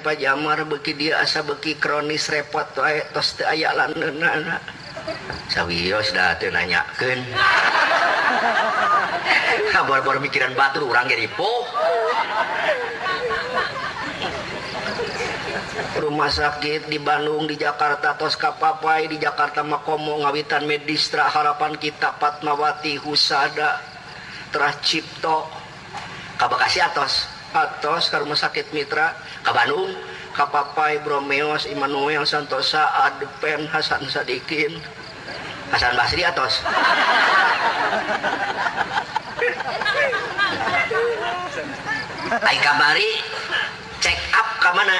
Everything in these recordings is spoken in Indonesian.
Pak Jamar beki dia asa beki kronis repot wae tos teu aya landeunana sawios da teu nanyakeun. Bor-bor mikiran batur urang ge ripuh. Rumah sakit di Bandung di Jakarta tos kapapai di Jakarta Makomo ngawitan medistra harapan kita Patmawati Husada Terah Cipto. Kabakasi atos atos ke rumah sakit Mitra ke Bandung. Kapapai Bromeos Immanuel Santosa Adpen Hasan Sadikin. Hasan Basri atos. Ay kabari check up ke mana?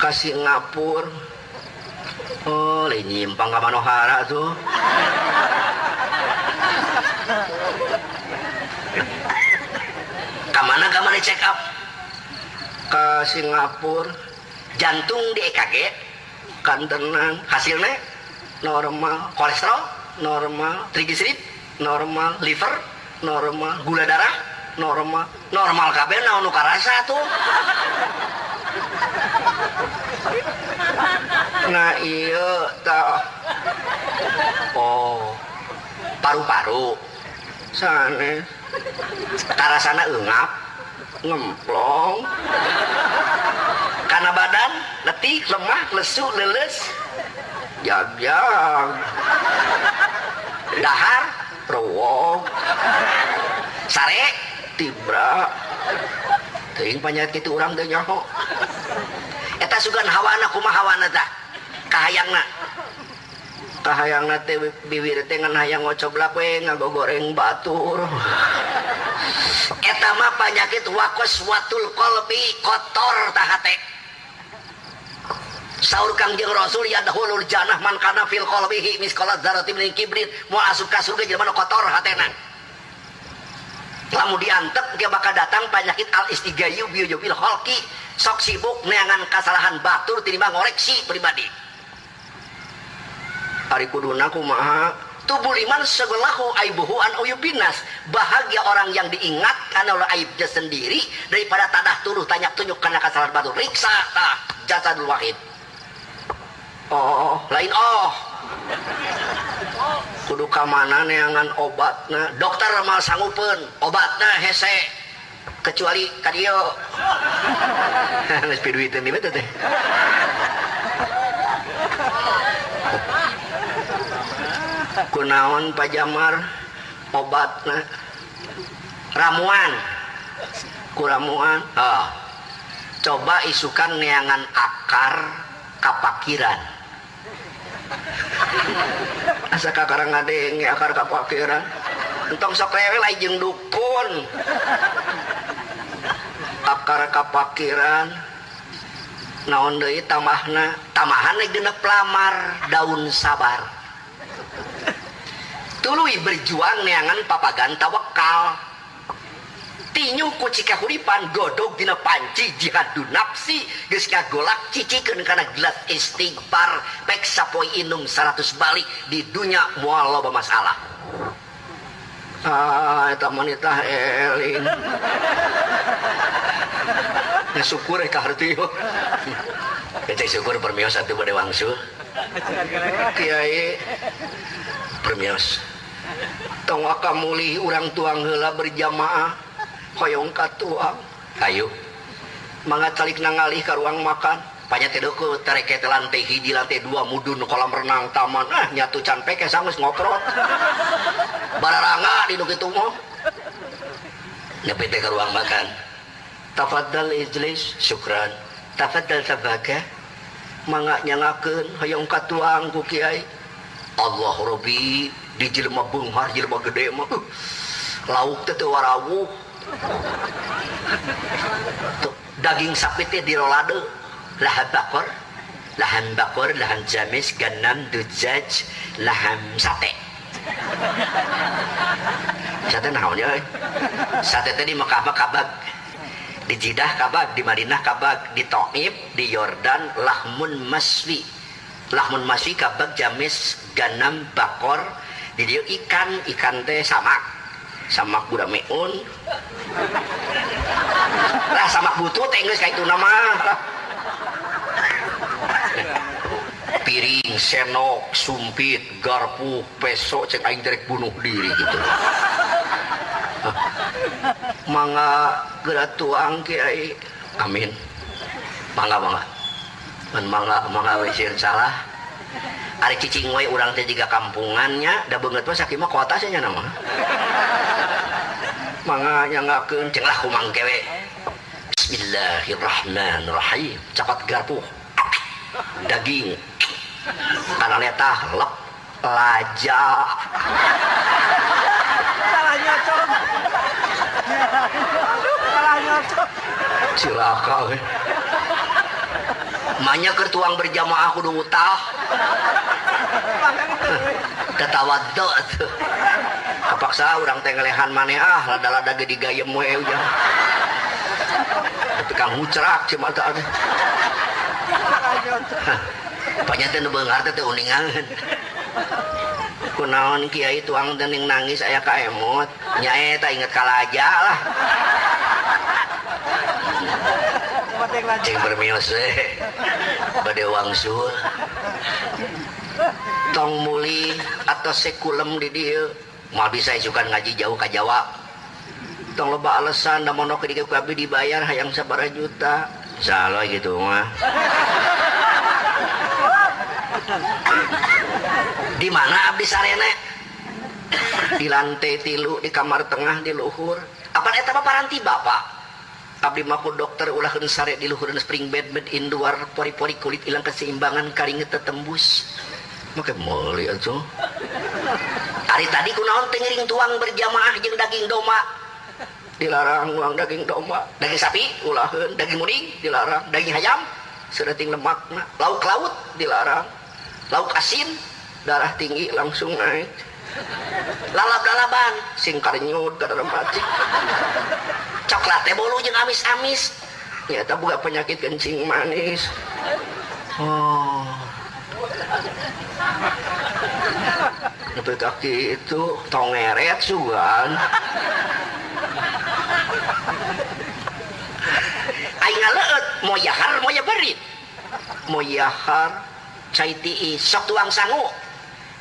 Ke Singapura. Oh lain nyimpang ke Manohara tuh ke mana ke mana check up? Ke Singapura. Jantung di EKG kan tenang. Hasilnya normal. Kolesterol normal. Trigliserid normal. Liver normal. Gula darah normal. Normal kabeh naon nu karasa tuh. Nah iya tak oh paru-paru sana karasana engap ngemplong. Karena badan letih lemah lesu leles. Jag-jag dahar rowong. Sare tibra. Ting penyakit itu orang teh nyaho. Eta sugan hawana kumaha hawana tah? Kahayangna kahayangna teh bibir teh ngan hayang ngocoblak we ngagogoreng batur. Eta mah penyakit wakos watul kolbi kotor tah hate Saur Kangjeng Rasul ya dahulul janah man kana fil qalbihi miskolat zarati min kibrit mau asup ka surga jelema kotor hatena lamu diantep dia bakal datang penyakit al istigayu biojobil holki sok sibuk neangan kesalahan batur tinimbang ngoreksi pribadi hari kuduna kumaha tubuh liman sebelahu aibuhu an uyubinas bahagia orang yang diingatkan oleh aibnya sendiri daripada tanah turuh tanya tunjuk karena kesalahan batur riksa tah jasadul wahid. Oh lain oh. Kudu kamana neangan obatna? Dokter mal sanggupen obatna hese. Kecuali kadio geus piduiteun di beuteut teh kunaon pajamar obat ramuan. Kuramuan oh. coba isukan neangan akar kapakiran. Asa kakarang ngadenge akar kapakiran. Entong sok lewe lain dukun. Akar kapakiran. Naon deui tamahna? Tamahan geuna pelamar daun sabar. Tuluy berjuang neangan papagan tawakal tinyu ku cika huripan godog dina panci jihadu nafsi geus golak cicikeun kana gelas istighfar pek sapoe inum 100 balik di dunya moal loba masalah. Ah eta wanita eling ya syukur ka harti. Yo Kita syukur permios satu pada wangsul. Kiai. Permios tong akamuli orang tuang heula berjamaah hoyong katuang ayo. Mangga calik nangalih ke ruang makan. Banyak teduku tereke lantai hiji lantai dua mudun kolam renang taman. Ah nyatu can peke sangus ngoprot bararanga di nuk itu mau nyepete ke ruang makan. Tafadhal ijlis syukran. Tafadhal sabaga mangga nyangakeun hoyong katuang ku kiai. Allah Rabbi di jelema beunghar jelema gede mah. Uh, lauk teh teu warawuh Tuh, daging sapi teh dirolade. Laham bakor laham bakor laham jamis ganam dujaj laham sate. Sate naon ya sate teh di Mekah mah kabag. Di Jidah kabag di Madinah kabag di Taif di Yordan lahmun maswi. Lahmun maswi kabag jamis ganam bakor di ikan ikan teh samak. Samak budak meun lah sama butut Inggris kayak itu nama. Piring senok sumpit garpu peso cek aing derek bunuh diri gitu. Mangga gerak tuang kiai amin. Mangga mangga man mangga mangga wesir salah Ari cicing we urang teh juga kampungannya da beungeut mah sakit mah kota nya nama. Mangga nyangakeun ceng lah kumang kewe. Bismillahirrahmanirrahim. Capat garpu. Daging. Karena letah lep. Laja salah nyocok salah nyocok cilaka. Manya keur tuang berjamaah kudu utah ketawaddo tuh. Kepaksa orang teh ngelehan maneh ah lada-lada ge digayem we ujang tapi kang mucrak cuma teh. Salah nyocok banyak teh teh teh uningan. Kunaon kiai tuang teh ning nangis aya ka emot. Nya eta inget kalaja lah cing bermios we bade wangsul tong muli atau sekulem di dia. Mau bisa isukan ngaji jauh ke Jawa. Tong loba alasan da mono ke kabeh dibayar hayang sabaraha juta. Salah gitu mah di mana abdi sarene di lantai tilu di kamar tengah di luhur. Apa eta paranti bapak abdi mah ku dokter ulahkeun sare di luhur spring bed bed indoor pori-pori kulit hilang keseimbangan karinget tetembus. Maka meuli atuh. Hari tadi kunaon teh ngiring tuang berjamaah jeung daging doma? Dilarang uang daging domba daging sapi ulahkeun daging muning dilarang. Daging ayam sedeting lemakna. Lauk laut dilarang. Lauk asin darah tinggi langsung naik. Lalap-lalaban sing karnyut kada mati coklat teh bolu jeung amis-amis. Ternyata buka penyakit kencing manis. Oh. Tapi kaki itu tongeret sugan. Aing ngaleut mau yahar mau ya berit mau yahar cai tiis sok tuang sangu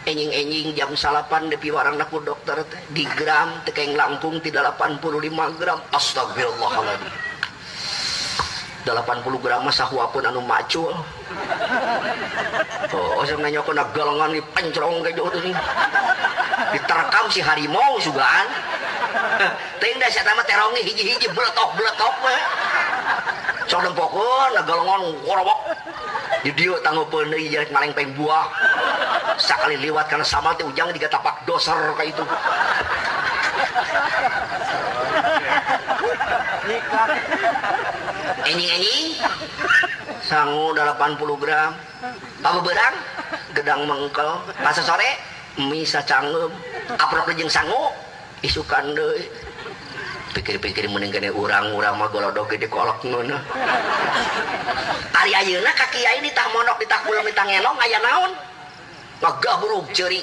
enjing-enjing jam salapan depi warang naku dokter teh. Di gram tekeng langkung ti 85 gram. Astagfirullahaladzim 80 gram mah sahuapeun anu macul. Oh saya nanya kena galengan di pencrong kayak jauh tuh diterkam si harimau sugaan. Ting dah saya tamat terongi hiji-hiji beletok sok dempokun galengan ngorobok. Di dieu tanggupeun deui jelek maleng peng buah. Sakali liwat karena sama teh ujang diga tapak doser kayak itu. Nikah enjing-enjing sangu 80 gram. Apa berang? Gedang mengkel. Pas sore? Mie sacangem. Aprok jeung sangu? Isukan deui pikir-pikir mending kene urang-urang mah golodog gede kolok nuna ari ayeuna ka kiai di tah monok di tah bulan di tah ngelong aya naon? Ngagabrug ceuri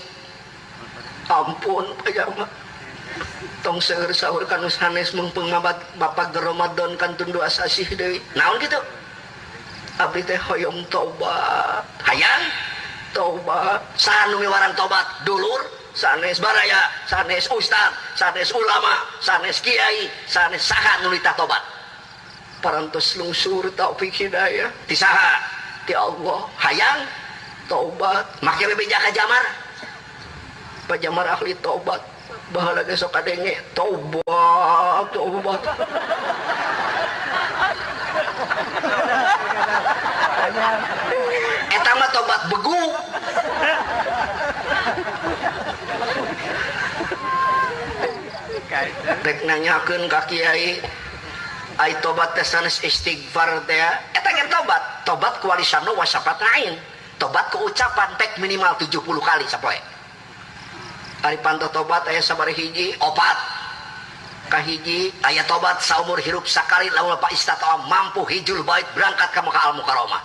ampun aya mah. Tong seueur sahur kan sanes mengpeung mabat bapak Ramadan kan tundu asasih deui. Naon gitu abdi teh hoyong tobat. Hayang? Tobat. Sanu miwaran tobat? Dulur sanes baraya sanes ustad sanes ulama sanes kiai sanes saha nu ditah tobat. Parantos lungsur taufik hidayah. Ti saha ti Allah hayang tobat make bebeja ka jamar. Pajamar ahli tobat bahala ge sok kadenge tobat tobat eta mah tobat begu rek nanyakeun ka kiai ai tobat teh sanes istighfar teh eta ge tobat. Tobat ku walisanu wasapat lain tobat ku ucapan tek minimal 70 kali sapoe. Ari panto tobat aya sabari hiji opat. Kahiji aya tobat saumur hirup sakali lamun pak istatawa mampu hijul bait berangkat ka Mekah al Mukarramah.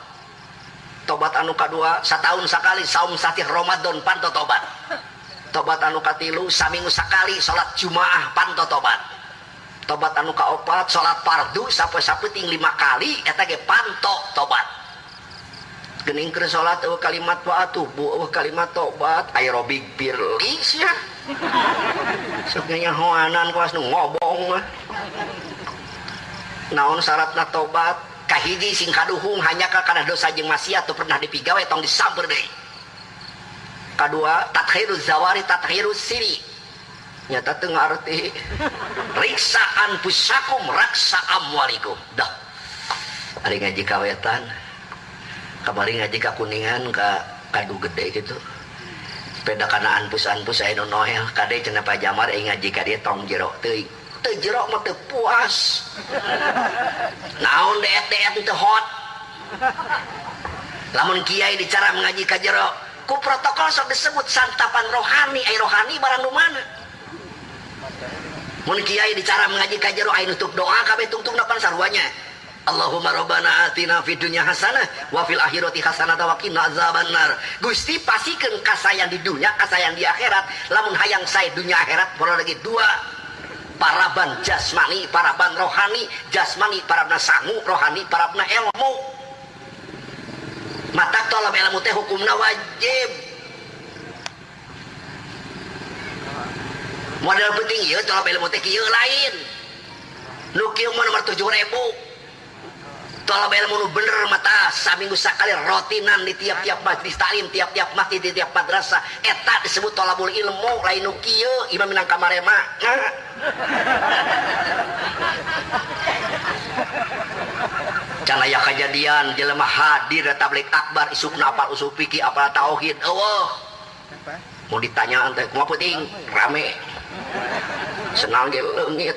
Tobat anu kadua satahun sakali saum satih Ramadan panto tobat tobat anu katilu saminggu sakali salat jumaah panto tobat. Tobat anu kaopat salat fardu sape-sapeting lima kali eta ge pantok tobat. Gening keur salat eueuh kalimat wa atubu eueuh kalimat tobat aerobik birlis ya sok nyahoanan kuas nu ngobong naon syaratna tobat? Kahiji sing kaduhung hanya karena dosa jeung maksiat pernah dipigawe tong disamper deui kedua tathiruz zawari tathiruz siri nyata teu ngarti riksaan pusakum raksa amwalikum. Dah. Ari ngaji kawetan kamari ngaji kuningan ka kadu gede gitu. Sepeda kana anpus-anpus aya nu noel kade cenah pajamar ai ngaji tong jero. Teuing teu jero mah teu puas. Naon deet-deet teu hot. Lamun kiai dicara mengaji ka jero ku protokol sok disebut santapan rohani ai rohani barang nu mana mun kiai dicara mengaji ka jero ai nutup doa kabeh tungtung depan sarwanya Allahumma rabbana atina fid dunya hasanah wa fil akhirati hasanah wa qina azabannar. Gusti pasikeun kasayan di dunia, kasayan di akhirat. Lamun hayang sae dunia akhirat perlu lagi dua. Paraban jasmani, paraban rohani, jasmani parabna sangu, rohani parabna ilmu. Mata tolong ilmu teh hukumna wajib. Modal penting ieu tolong ilmu teh kieu lain. Nu kieu mah nomor 7000 tolong ilmu nu bener mata saminggu sakali rotinan di tiap-tiap majlis taklim tiap-tiap masjid di tiap madrasah eta disebut tolabul ilmu lain nu kieu imam minang kamarema can aya kejadian jelema hadir tablik akbar isukna apal usul fikih apal tauhid. Eueuh mau ditanya teh kumaha penting rame. Senang ge leungit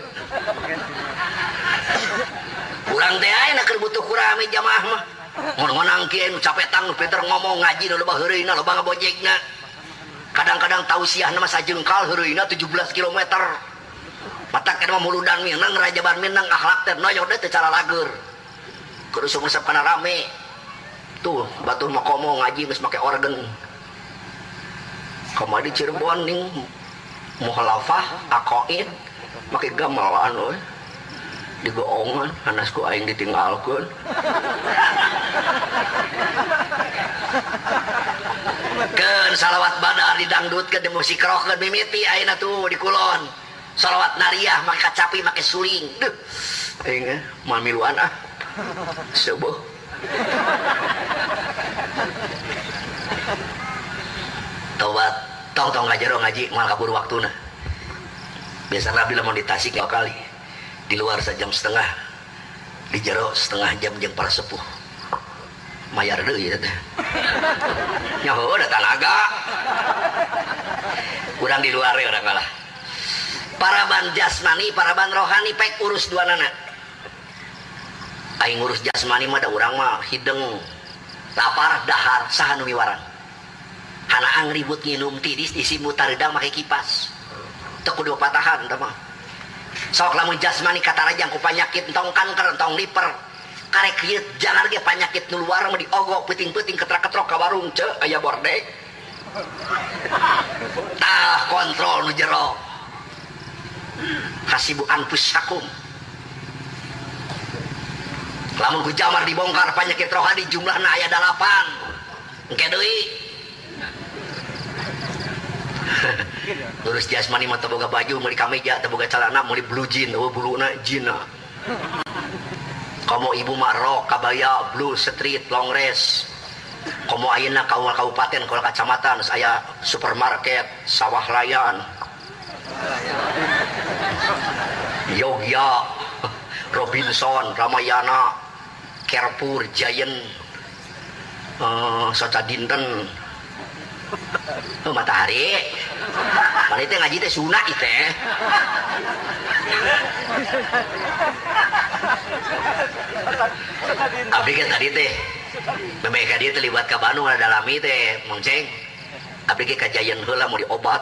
kurang teh ayeuna keur butuh kurame jamaah mah. Mun menang kieu nu capetang nu pinter ngomong ngaji nu loba heureuyna loba ngabojegna kadang-kadang tausiah nama sajengkal heureuyna 17 km mata kana mah muludan minang rajaban minang akhlak teh noyok teh cara lager kudu sungsep kana rame? Tuh batur mah komo ngaji geus make organ kamari Cirebon ning muhalafah aqaid make gamelan we digoongan anasku aing ditinggalkan Ken salawat badar di musik rock keun mimiti ayeuna tuh di kulon. Salawat nariah make kacapi make suling. Duh aing eh mamiluan ah seueuh tobat tong tong ngajaro ngaji. Mal kabur waktuna biasa nabi lamun di tasik kali. Di luar sejam setengah. Di jero setengah jam jam para sepuh. Mayar dulu ya teh. Nyaho ada tanaga kurang di luar ya orang kalah para ban jasmani para ban rohani pek urus dua nana aing urus jasmani mah da urang mah hideng. Lapar dahar saha nu miwaran hanaang ribut nginum tidis isi mutaridang make kipas teu kudu patahan tah mah. Sok lamun jasmani rajang ku panyakit entong kanker entong liper. Karek kieu jangan ge panyakit nu luar mah diogo peuting-peuting ketrak-ketrok ka warung ce aya bordek tah kontrol nu jero. Hasibu anfusakum lamun ku jamar dibongkar penyakit rohani jumlahna aya dalapan. Engke deui. Lurus jasmani mah boga baju meuli kameja boga celana meuli blue jean eueuh buluna jina komo ibu mah rok kabaya blue street long rest komo ayeuna kaum kabupaten kalau kacamatan saya supermarket sawah layan. Yogya Robinson Ramayana Carrefour Giant uh, Soca Dinten. Oh, matahari. Mana itu ngaji teh? Sunat itu tapi kan tadi teh memang dia terlibat ke Bandung ada dalami teh mengceng tapi ke kajayan heula mau diobat.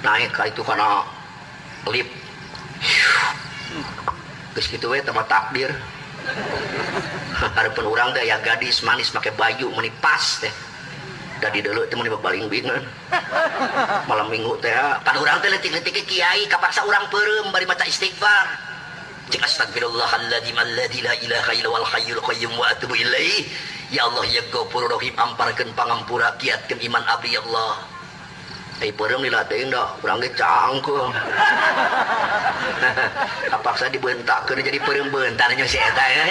Naik itu karena lip. Terus gitu we tempat takdir harapan orang teh ya gadis manis pakai baju menipas teh. Dari dulu itu meni baling bingan malam minggu teh kan orang teh letik-letik kiai kapaksa orang perem bari maca istighfar. Cik astagfirullahaladzim alladzi la ilaha illa wal hayyul qayyum wa atubu ilaih ya Allah ya Ghafurur Rahim amparkeun pangampura kiatkeun iman abdi ya Allah Perem dilatih dah, orang cangkul. Kapaksa dibentakkeun jadi perem bentarnya si eta ya.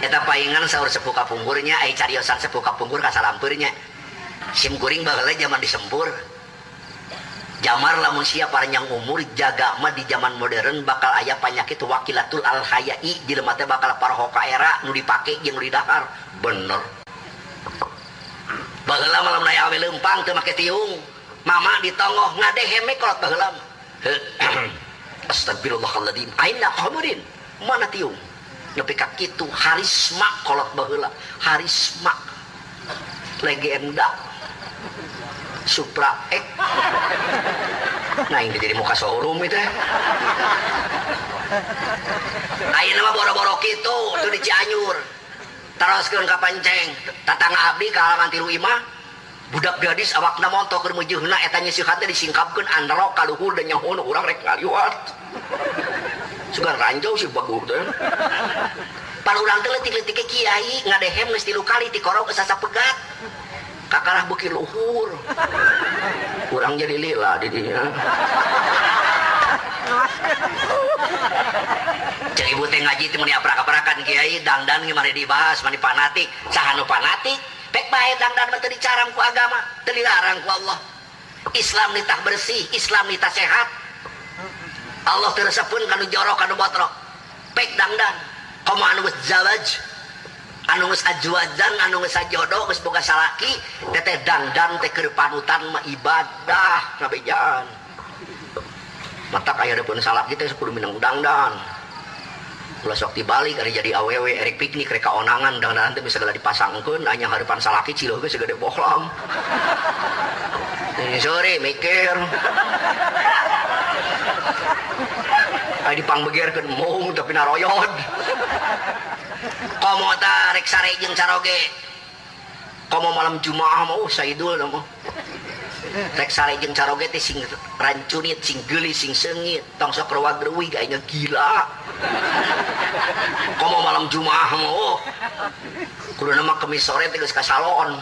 Eta paingan sahur sepuh kapungkurnya, ai cariosan sepuh kapungkur kasalampeurnya. Sim kuring baheula zaman disempur. Jamar lamun sia panjang umur jaga mah di zaman modern bakal aya penyakit wakilatul al hayai jelema teh bakal parhoka era nu dipake jeung didahar. Bener. Baheula malam naya awe lempang teu make tiung. Mama ditongoh ngadeheme kolot baheula. Astagfirullahaladzim. Aina qamurin. Mana tiung? Nepi ka kitu harisma kolot baheula. Harisma. Legenda. Supra ek. Nah ini jadi muka showroom itu ya. Ayeuna mah boro-boro kitu tuh di Cianjur. Teruskeun ka panceng. Tatangga abdi ka halaman tilu imah. Budak gadis awakna montok keur meujeunna eta nyisihat teh disingkapkeun andro ka luhur dan nyahoun urang rek ngaliwat. Sugan ranjau si bagus teh. Pan urang teh leutik-leutik ke kiai ngadehem geus tilu kali ti geus pegat. Kakalah beuki luhur. Urang jadi lila di dinya. Cek ibu teh ngaji teh meni aprak-aprakan kiai. Dangdan gimana dibahas mani fanatik sahanu fanatik pek bae dangdan mah teu ku agama teu ku Allah. Islam nitah bersih Islam nitah sehat. Allah teu resepkeun jorok kanu botrok. Pek dangdan komo anu geus zawaj anu geus ajwajan anu geus sajodo geus boga salaki teteh dangdan teh keur panutan mah ibadah ngabejaan mata kaya ada pun salah kita sepuluh minang dangdan ulah sok dibalik hari jadi awewe erik piknik reka onangan dan nanti bisa segala dipasangkan hanya harapan salaki cilo ke segede bohlam. Ini sore mikir. Ay dipangbegerkeun mung tapi naroyod komo ta rek sare jeung caroge komo malam jumaah oh saidul mah rek sare jeung caroge teh sing rancunit sing geulis sing seungit tong sok rewag reuwih kayaknya gila. Komo malam jumaah mah oh. Kudu nama kemis sore teh geus ka salon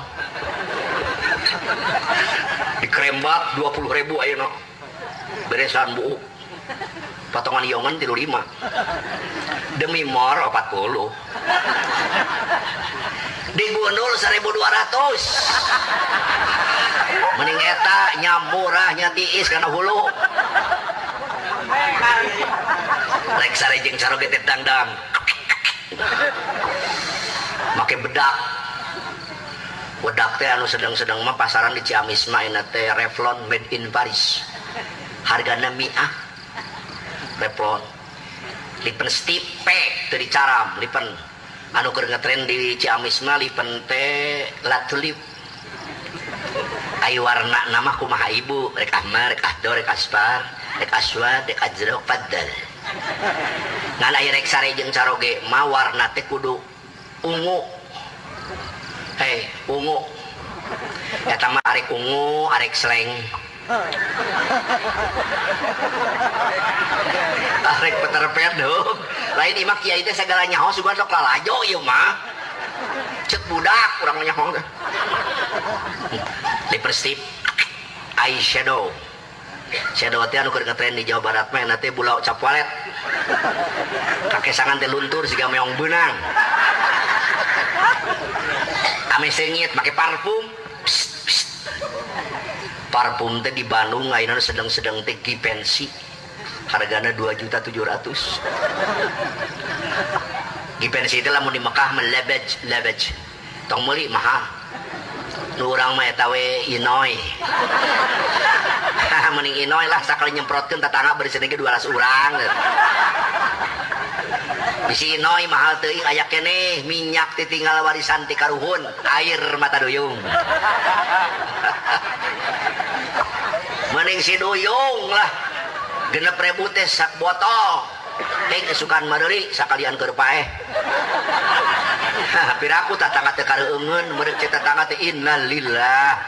di krembat 20 ribu ayeuna. Beresan bu. Potongan iongan tilu lima. Demi mor 40 di gundul 1200 mending eta nyamurahnya tiis karena hulu. Jeung caroge teh dangdang. Make bedak. Bedak teh anu sedang-sedang mah pasaran di Ciamis mah ina teh Revlon made in Paris. Hargana miah. Revlon lipen stipe teu dicaram lipen anu keur ngetren di Ciamis mah lipen teh latulip. Ayo warna nama kumaha ibu? Rek ahmar rek ahdo rek aspar rek aswad rek ajrok paddal ngan aya rek sare jeung caroge mah warna teh kudu ungu. Hei ungu. Eta mah arek ungu arek sleng arek Peter Pan dong lain imak kiai teh segala nyaho sugan sok lalajo ieu mah. Cek budak urang nyaho teh. Lipstick eyeshadow shadow. Teh anu keur ngetren di Jawa Barat mah nanti bulau cap walet kakesangan teh luntur siga meong benang ame sengit make parfum. Parfum teh di Bandung ayeuna sedang-sedang teh pensi. Hargana 2 juta 700 pensi itu lamun di Mekah melebej lebej tong meuli mahal. Nu urang mah eta we inoy. Mending inoy lah sakali nyemprotkeun tatangga beri sedengke 200 urang. Bisi inoy mahal teuing aya keneh minyak ditinggal warisan ti karuhun air mata duyung mending si duyung lah genep ribu sak botol Teng kesukaan maderi sakalian keur paeh. Piraku tatangga teh kareueungeun, meureup cek tatangga teh innalillah.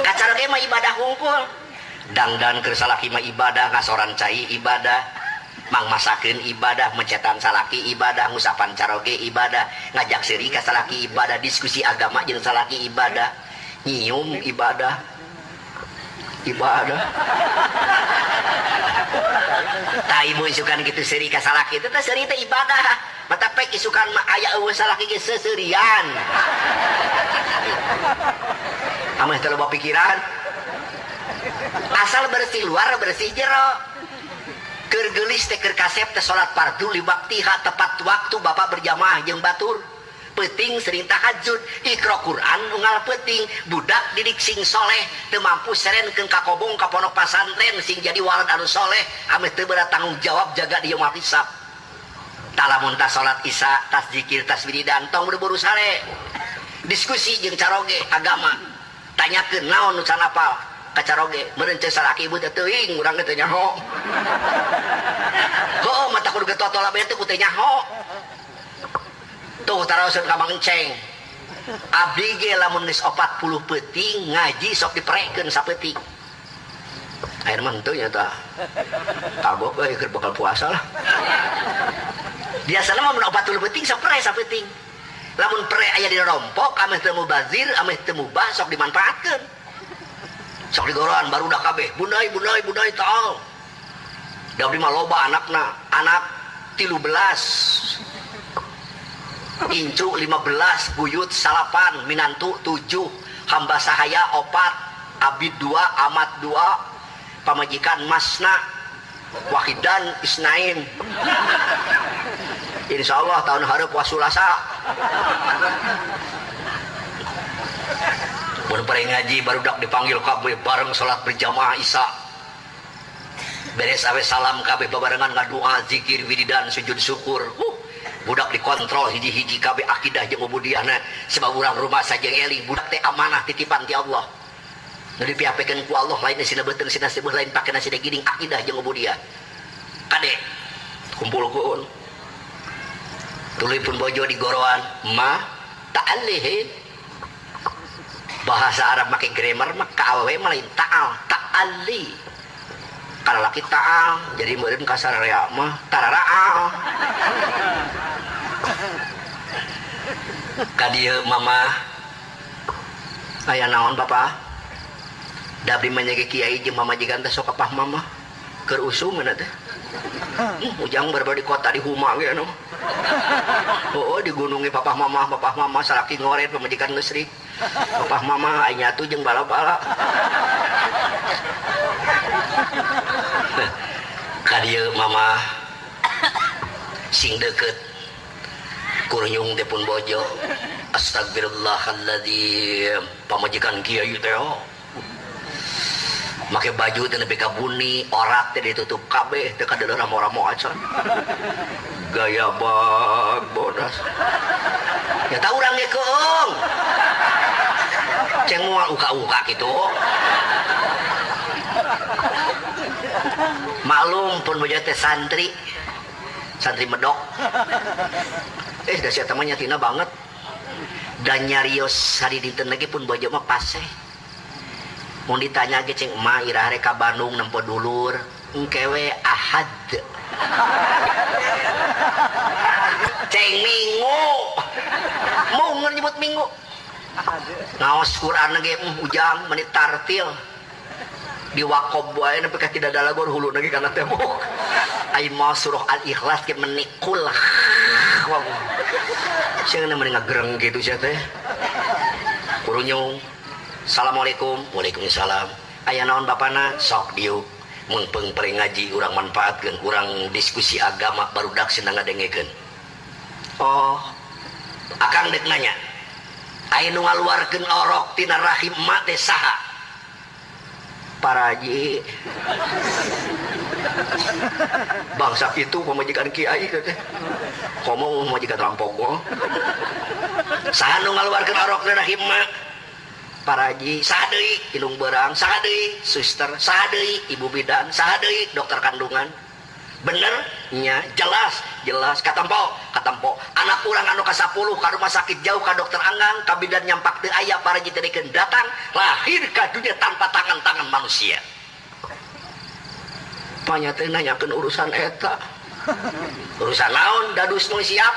Kacara ge ibadah hungkul. Dangdan keur ibadah, ngasoran cai ibadah. Mang masakeun ibadah, mencetan salaki ibadah, ngusapan caroge ibadah, ngajak seri ka salaki ibadah, diskusi agama jeung salaki ibadah, nyium ibadah. Ibadah. Tak ibu isukan gitu seri ka salaki itu teh seri teh ibadah. Mata pek isukan mah aya eueuh salaki ge seserian. Ameh teh loba pikiran. Asal bersih luar bersih jero. Keur geulis kasep teh salat fardu li tepat waktu Bapak berjamaah jeung batur. peting serita hajud. Iqro Quran unggal peting budak didik sing soleh. Temampu seren ke kakobong kaponok pasantren sing jadi waran anu soleh. Amit tebera tanggung jawab jaga dia umat isap talamun tas salat isya tas zikir tas bini dan tong berburu sare. Diskusi jeng caroge agama. Tanya ke naon nusan apal kacaroge merenceng saraki ibu tetuing urang getenya nyaho. Kok mata kudu getotol abe itu kutenyaho Tuh taraoseun ka Mang Enceng. Abdi ge lamun geus 40 peuting ngaji sok diprekeun sapeting. Air mah henteu nya tah. Kagok euy keur bakal puasa lah. Biasana mah mun 40 peuting sok pre sapeting. Lamun pre aya di rompok ameh teu mubazir, ameh teu mubah sok dimanfaatkeun. Sok digoroan baru dah kabeh. Bundai, bundai, bundai taal. Da mah loba anakna, anak 13 Incu 15, buyut salapan, minantu 7, hamba sahaya opat, abid 2, amat 2, pamajikan masna, wahidan isnain. Insya Allah tahun harap wasulasa. Mun pare ngaji baru dak dipanggil kabeh bareng salat berjamaah Isya. Beres awe salam kabeh babarengan ngadua zikir wiridan sujud syukur. Uh, budak dikontrol hiji-hiji kabeh akidah jeung ubudiahna. Sebab urang rumah saja eling budak teh amanah titipan ti Allah. Nu dipiapekeun ku Allah lain sina beuteung sina lain pakena sina giding akidah jeung ubudiah. Kade kumpulkeun tuluy pun bojo di goroan ma ta'alih bahasa Arab make grammar mah ka awewe mah lain ta'al kalau laki ta'al jadi meureun kasar rea mah tararaal kadieu mama. Aya naon bapak dabri manyage kiai jeung mama jigan teh sok kapah mama keur mana teh. Hmm, ujang berbar di kota di huma ge anu. Oh, oh di gunungi papah mama papah mama salaki ngoret pemajikan listrik papah mama aya nyatu jeung bala-bala kadieu mama sing deket kurnyung teh pun bojo astagfirullahaladzim pamajikan kiai teh make baju teh nepi ka buni orat teh ditutup kabeh teh kada ramo-ramo acan gaya bag bodas. Ya tahu urang ge keung ceng moal uka-uka gitu maklum pun bojo teh santri. Santri medok. Eh dah siapa temannya tina banget. Dan nyarios hari dinten lagi pun bojo mah paseh. Mau ditanya ge ceng emak irah reka Bandung nempo dulur. Engkewe ahad. Ceng minggu. Mau nyebut minggu. Ngaos Quran lagi uh, ujang menit tartil di wakob wae nepi tidak ada lagor hulu lagi kana tembok. Ai mau surah al ikhlas ke menikul wow sing mending ngagereng gitu sia teh. Kurunyung Assalamualaikum. Waalaikumsalam. Aya naon bapana? Sok diuk. Mun peng ngaji urang manfaatkeun urang diskusi agama baru dak senang ngadengekeun. Oh. Akang dek nanya aya nu ngaluarkeun orok tina rahim mak teh saha para haji bangsa itu pemajikan kiai. Komo pemajikan rampogo saha nu ngaluarkeun orok tina rahim mak para haji sadei ilung berang sadei. Suster sadei ibu bidan sadei dokter kandungan. Benernya jelas jelas katampo katampo anak kurang anu ke 10 ke rumah sakit jauh ke dokter anggang kabidan nyampak di ayah para jitirikan datang lahir ke dunia tanpa tangan-tangan manusia. Panyata nanyakan urusan eta. Urusan naon dadus nu siap?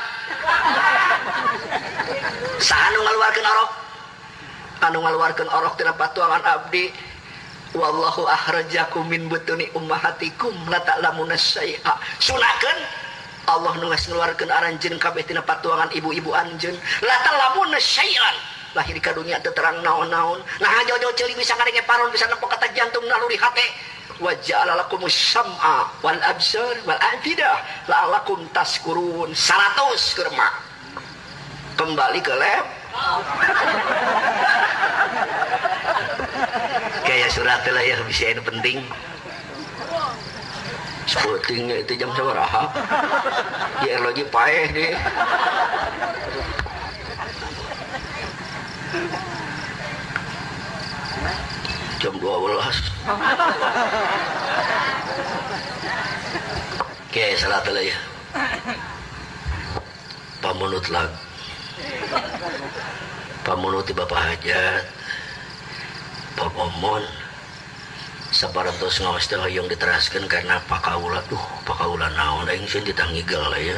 Sahanu ngaluarkeun orok? Anu ngaluarkeun orok tina patuangan abdi. Wallahu ahrajakum min butuni ummahatikum la ta'lamuna syai'a. Sunakeun Allah nu geus ngeluarkeun aranjeun kabeh tina patuangan ibu-ibu anjeun. La ta'lamuna syai'an. Lahir ka dunia terang naon-naon. Nah jauh-jauh ceuli bisa ngarenge paron bisa nempo kata jantung naluri hate. Wa ja'ala lakumus sam'a wal absar wal afidah la'alakum taskurun. 100 kurma. Kembali ke lab. Kayak surat lah ya bisa ini penting Sepertinya itu jam sabaraha Dia lagi paeh deh. Jam 12 Oke, salat lah ya Pamunut lag Pamunut di Bapak Hajat. Saparantos ngawas teh hoyong diteraskan karena pakaula. Tuh pakaula naon aing sieun ditangigel lah ya.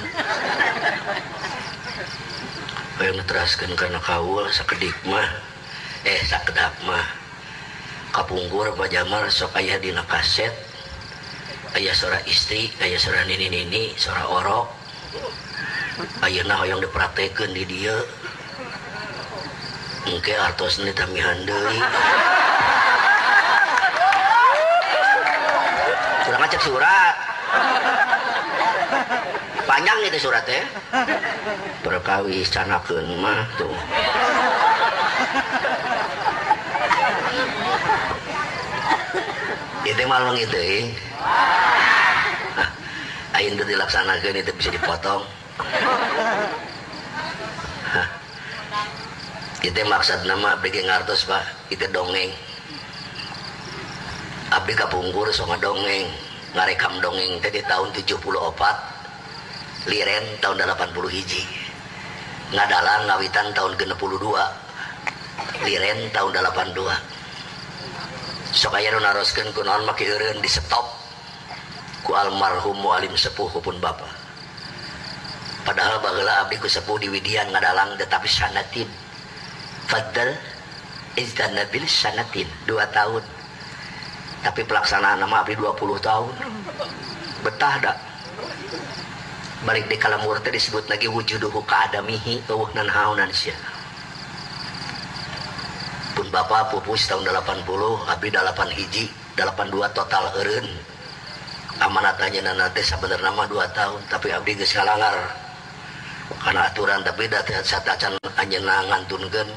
Hoyong diteraskan karena kaul sakedik mah. Eh sakedap mah. Kapungkur pajamar sok aya dina kaset. Aya sora istri aya sora nini nini sora orok ayeuna hoyong dipraktekeun di dieu engke artos ini tamihan deui. Ngecek surat. Panjang itu suratnya. Berkawis canakeun mah tuh. Itu malu gitu nah, ayin itu dilaksanakan itu bisa dipotong. Hah. itu maksud nama bikin ngartos pak itu dongeng. Abdi kapungkur so dongeng ngarekam dongeng tadi tahun 74 liren tahun 80 hiji. Ngadalang ngawitan tahun 62 liren tahun 82 sok aya nu naroskeun ku naon maki eureun di stop ku almarhum mualim sepuh pun bapak padahal baheula abdi ku sepuh di Widian ngadalang tetapi sanatin. Fadl izdan nabil sanatin 2 tahun tapi pelaksanaan nama abdi 20 tahun. Betah dak? Balik di kalamur teh disebut lagi wujuduhu kaadamihi eueuh nan haunan sia pun bapak pupus tahun 80 abdi 8 hiji 82 total eureun amanat aja nanti sebenarnya nama 2 tahun tapi abdi geus ngalangar. Karena aturan tapi data satacan anjeunna ngantunkeun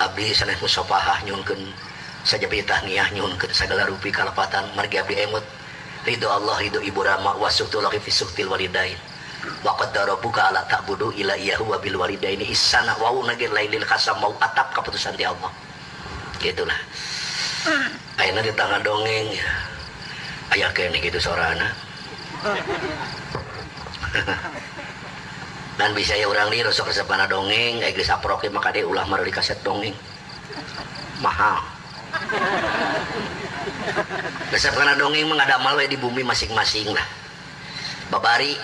abdi sanes musafahah nyunkeun saja pitah niah nyunkeun segala rupi kalepatan margi abdi emut. Ridho Allah ridho ibu rama wasuktu laki fi suktil walidain. Wa qaddara buka ala ta'budu ila iyahu wa bil walidaini ihsana wa nagir lailil khasam mau atap keputusan di Allah. Gitulah. Ayeuna di tangan dongeng aya kene gitu sorana. Dan bisa ya orang liru sok resepana dongeng geus aproke maka dia ulah mari kaset dongeng. Mahal Resep karena dongeng mengadamal di bumi masing-masing lah. Babari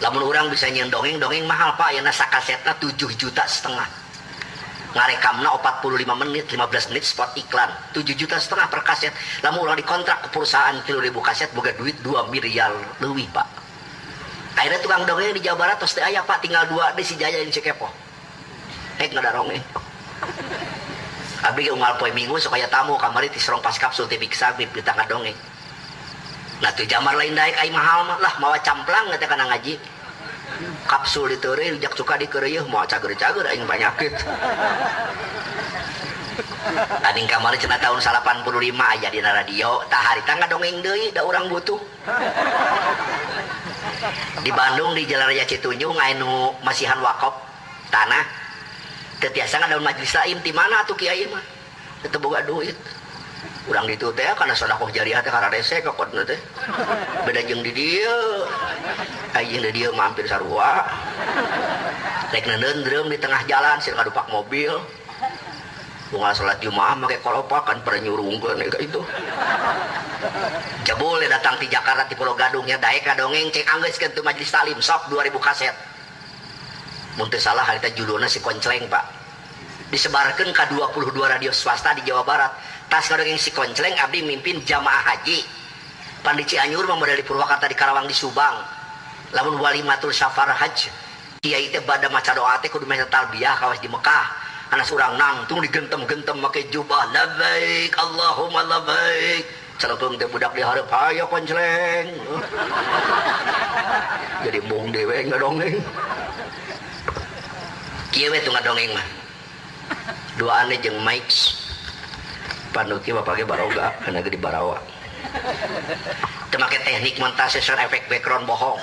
lamun orang bisa nyen dongeng dongeng mahal pak. Ya nasa kasetnya 7 juta setengah. Ngarekamna 45 menit 15 menit spot iklan. 7 juta setengah per kaset. Lamun orang dikontrak ke perusahaan kilo ribu kaset boga duit 2 miliar lebih pak. Akhirnya tukang dongeng di Jawa Barat terus ayah pak. Tinggal dua di si Jaya di Cikepo. Hek nggak Abi unggal poe minggu supaya tamu kamari ti serong pas kapsul ti biksa bib di tangga dongeng. Nah tuh jamar lain daik ai mahal mah. Lah mawa camplang ngata kana ngaji. Kapsul di teure jak suka di keureuh mau cager-cager aing banyakit Aning kamari cenah tahun 85 aja di radio tah harita ngadongeng deui da urang butuh. Di Bandung di Jalan Raya Citunjung anu masihan wakop tanah tetiasa daun majelis lain di mana tuh kiai mah? Tetep boga duit. Kurang itu teh karena sodakoh jariah teh karena rese kok teh. Beda jeung di dia. Aing di dia mampir sarua. Rek nendendrem di tengah jalan sih kadupak mobil. Bunga sholat jumaah pakai kolopakan pada nyurungkeun kayak itu. Jebul ya datang di Jakarta di Pulau Gadung ya daek dongeng cek anggeuskeun teu majelis talim sok 2000 kaset muntah salah harita judulnya si koncleng pak. Disebarkan ke 22 radio swasta di Jawa Barat. Tas kadang si koncleng abdi mimpin jamaah haji. Pandi Cianjur memodali Purwakarta di Karawang di Subang. Lamun walimatul safar haj kiai teh bada maca doa teh kudu maca talbiyah kawas di Mekah. Anak surang nangtung digentem-gentem pakai jubah labaik Allahumma labaik celekung teh budak di hareup ayo koncleng. Jadi mung dewe ngadongeng kieu we tuh ngadongeng mah. Dua aneh jeung Mike panuki bapaknya baroga karena di barawa. Teu teknik montase sound efek background bohong.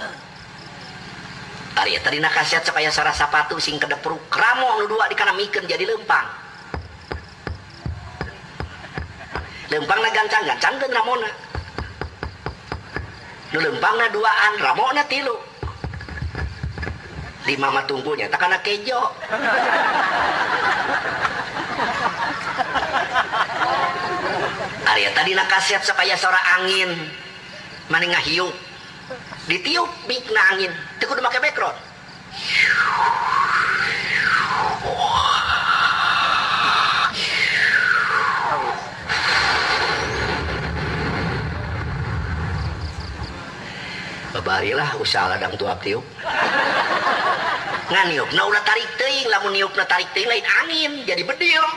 Ari tadi nak kaset supaya sarah sapatu sing kedepruk kramo nu dua dikanamikeun jadi lempang. Lempang na gancang gancang kan ramona nu lempang na duaan ramona tilu lima matungkunya tak kana kejo. Arya tadi nak kaset supaya suara angin. Mana ngahiup. Ditiup mik na angin. Itu kudu make background. Babarilah usaha ladang tuap tiup niup na ulah tarik teuing lamun niup na tarik teuing lain angin jadi bedil.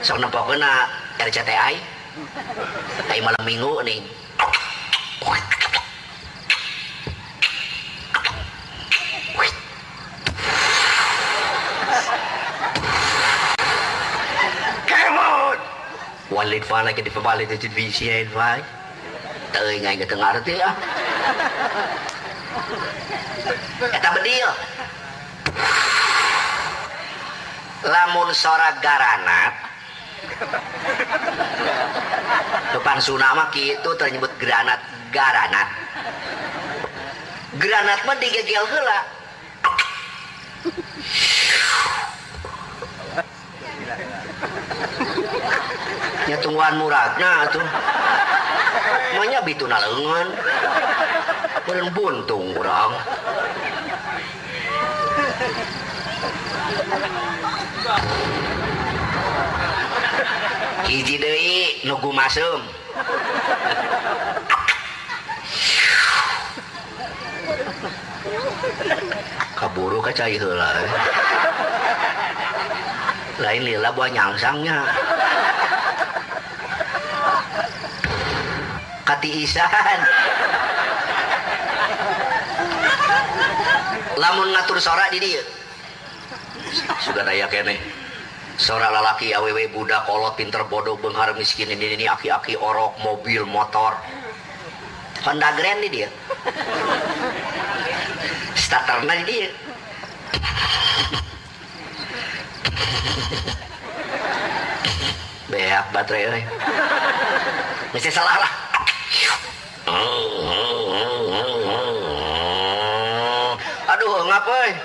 Sok nempokeun na RCTI. Ai malam minggu nih Walid fa lagi di pabalik di televisi ya vai Teuy ngai ke tengah ya Eta bedil lamun sora garanat depan sunama gitu ternyebut granat garanat. Granat mah digegel heula tungguan muradna tuh. Manya bituna leungeun Meureun buntung urang hiji deui nugu masum kaburu ka cai heula. Lain lila buah nyangsangnya katiisan. Lamun ngatur sora di dieu. Sudah daya kene. Seorang lalaki aww budak kolot pinter bodoh benghar miskin ini ini aki-aki orok mobil motor. Honda Grand nih dia. Starternya di dia. Beak baterai mesti salah lah aduh ngapain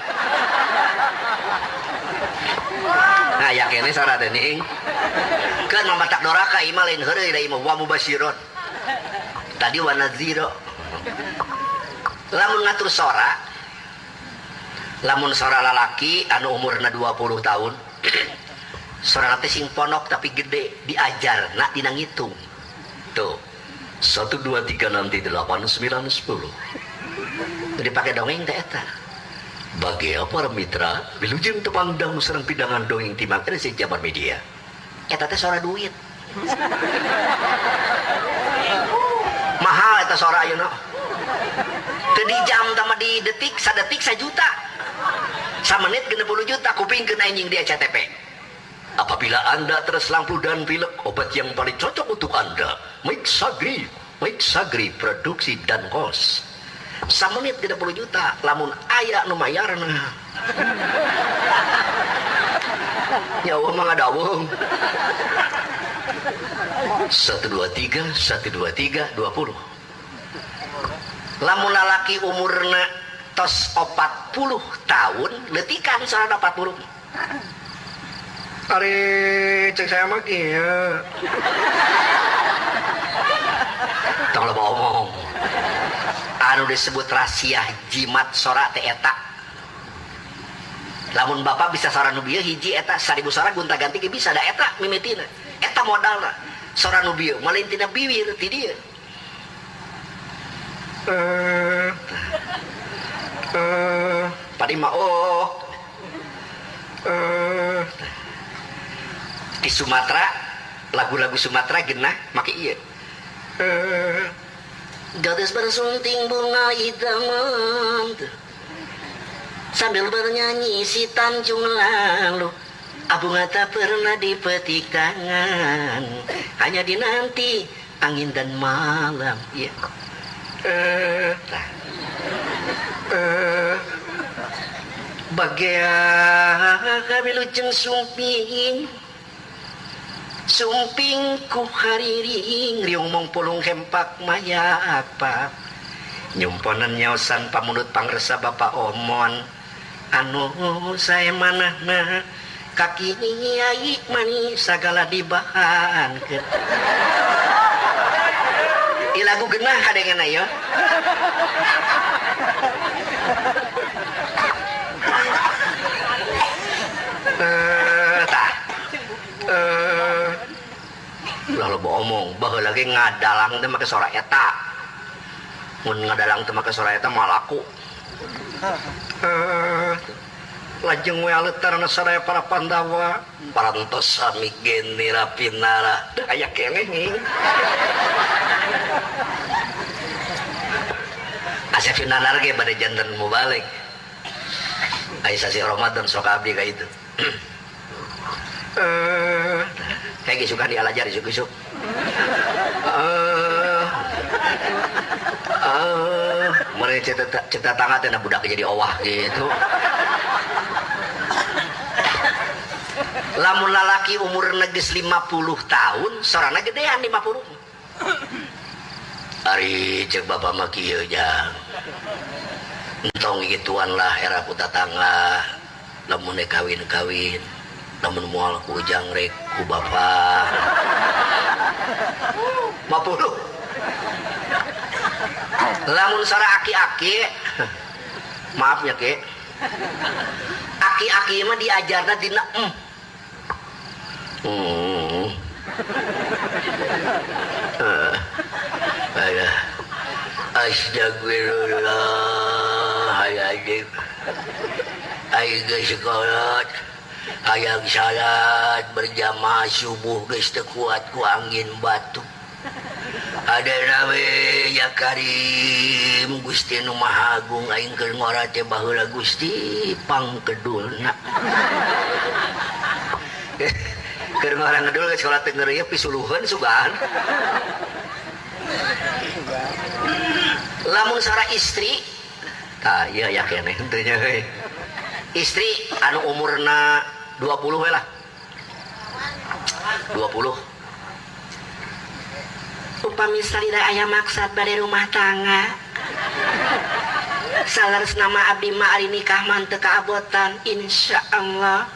nah yakin ini sora dening kan mamatak doraka ima lain heureuy da ima wa tadi wa nadziro lamun ngatur sora lamun sora lalaki anu umurna 20 tahun sora teh sing ponok tapi gede diajar nak dina ngitung. Tuh satu dua tiga nanti delapan sembilan sepuluh. Jadi pakai dongeng teh eta bagi para mitra wilujeng tepangdang serang pidangan dongeng timang si zaman media eta teh sora duit mahal eta sora ayeuna teu di jam sama di detik sadetik sajuta samenit 60 juta kupingkeun anjing di CTP Apabila Anda terselampu dan pilek, obat yang paling cocok untuk Anda. Mike Sagri. Mike Sagri, produksi dan kos. Samenit 30 juta, lamun ayah nu mayarna. Nyawa mah ngadawung. 123, 123, 20. Lamun lalaki umurna tos 40 tahun, letikan 140. Ari cek saya mah kieu. Tong lo ngomong. Anu disebut rahasia jimat sora teh eta. Lamun bapak bisa sora nu bieu hiji eta seribu sora gunta ganti bisa da eta mimitina. Eta modalna. Sora nu bieu malintina bibir ti dieu. Eh eh padi mah oh. Eh di Sumatera lagu-lagu Sumatera genah make iya eh gadis bersunting bunga idaman sambil bernyanyi si Tanjung lalu Abunga tak pernah dipetik tangan. Hanya dinanti angin dan malam. Ya eh eh bagai wilujeng sumping sumping ku hariring riung mong pulung hempak maya apa? Nyumponan nyaosan pamunut pangresa bapak omon. Anu saya manahna kaki nyai mani sagala dibahan ke. Ilagu genah kadengan ayo eh tah eh lalu omong bahwa lagi ngadalang teh make sora eta. Mun ngadalang teh make sora eta mah laku. Eh, lajeng we aletarna sadaya para pandawa. Parantos sami genira pinara Dah aya nih Asep Nanar ge pada jantan mubalik Aisyah si Ramadan sok abdi ka itu kayak gitu kan dialajar isuk isuk eh eh mereka cerita cerita tangan teh budak jadi owah gitu. Lamun lalaki umur neges 50 tahun sorana gedean 50 Ari cek bapak mah kieu jang. Entong gituan lah era puta tangga. Lamun kawin kawin namun mual ku ujang rek ku bapak mapuluh lamun sara aki-aki maaf ya ke aki-aki mah diajarna dina em. Hmm. Ada astagfirullah hayajib ayo sekolah hayang salat berjamaah subuh guys kuatku angin batu. Ada nawe ya Karim Gusti Numah Agung Aing keur ngora teh baheula Gusti pangkedulna. Keur ngora ngedul geus salat teu ngeureuyeuh pisuluheun sugan. Lamun sara istri tah ieu ya keneh teh istri anu umurna 20 we lah. 20 upami salira aya maksad bade rumah tangga. Salares nama abdi ma ari nikah manteu kaabotan insyaallah.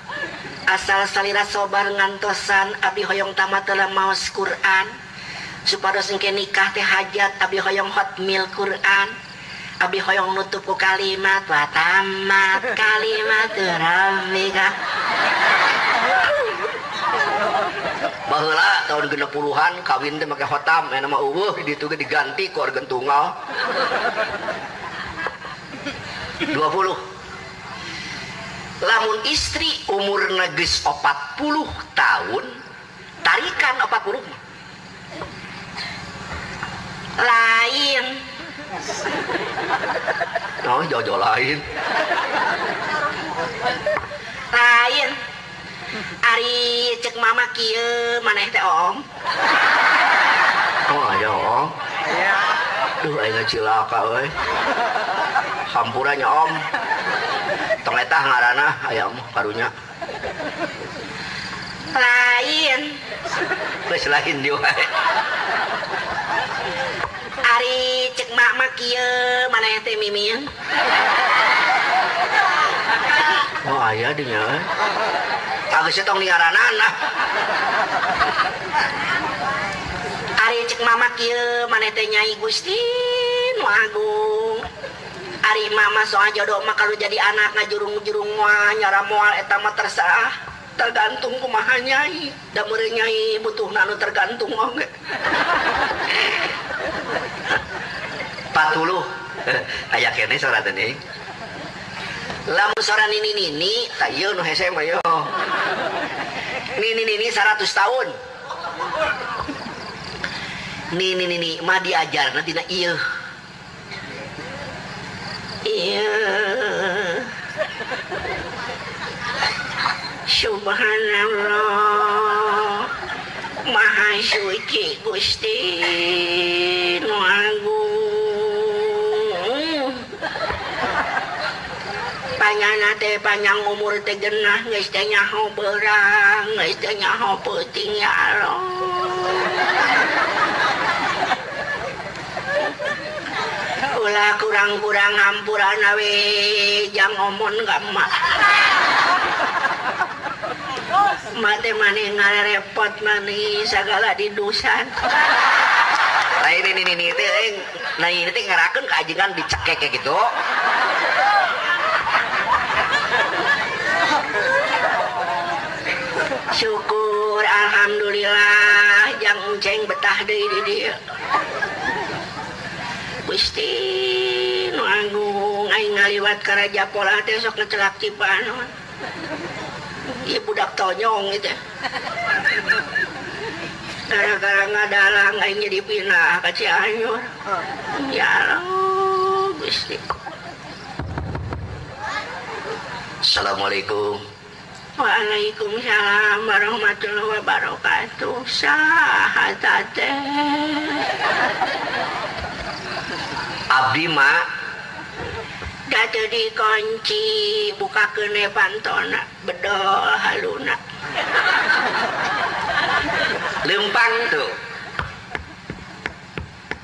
Asal salira sobar ngantosan abdi hoyong tamat dalam maos Quran. Supados engke nikah teh hajat abdi hoyong hotmil Quran abdi hoyong nutup ku kalimat wa tamat kalimat rabbika baheula tahun genep puluhan kawin teh make hotam aya nama eueuh di ditu ge diganti ku organ tunggal. 20 lamun istri umur geus 40 tahun tarikan 40 lain oh jojo lain. Lain. Ari cek mama kieu maneh teh om Oh aja om Iya. Duh aing cilaka euy? Hampurannya om. Tong eta ngaranna aya mah karunya. Lain. Geus lain di wae Ari cek mak mak kieu maneh teh mimin Oh aya dinya Agus tong niaranana Ari cek mama kieu maneh teh nyai Gusti nu agung. Ari mama soal jodoh mah kalau jadi anak ngajurung-jurung mah nyara moal eta mah terserah. Tergantung kumaha nyai. Da meureun nyai butuh nanu tergantung oge 40 aya kene surat ini. Lamun sora nini nini tak ieu nu hese mah yo. Nini nini 100 tahun. Nini nini mah diajarna tina ieu iya. Subhanallah Mahasuci Gusti Nuagung Panyanate panjang umur tegenah geus teh nyaho beurang, geus teh nyaho peuting ya Allah. Ulah kurang-kurang hampuran awe jang omon gamma. Mate mani ngarepot mani segala didusan. Lain ini ini teh eh, nah ini teh ngarakeun keajengan dicekek kayak gitu. Syukur alhamdulillah jang ceng betah deui di dieu Gusti nu agung aing ngaliwat ka Raja Pola teh sok ngecelak Cipanon. Budak tonyong itu. Gara-gara ngadalang aing jadi pindah ka Cianjur. Ya Allah, Gusti. Assalamualaikum. Waalaikumsalam warahmatullahi wabarakatuh. Saha teh? Abdi mak Datu dikunci buka kene pantona bedol haluna lempang tuh.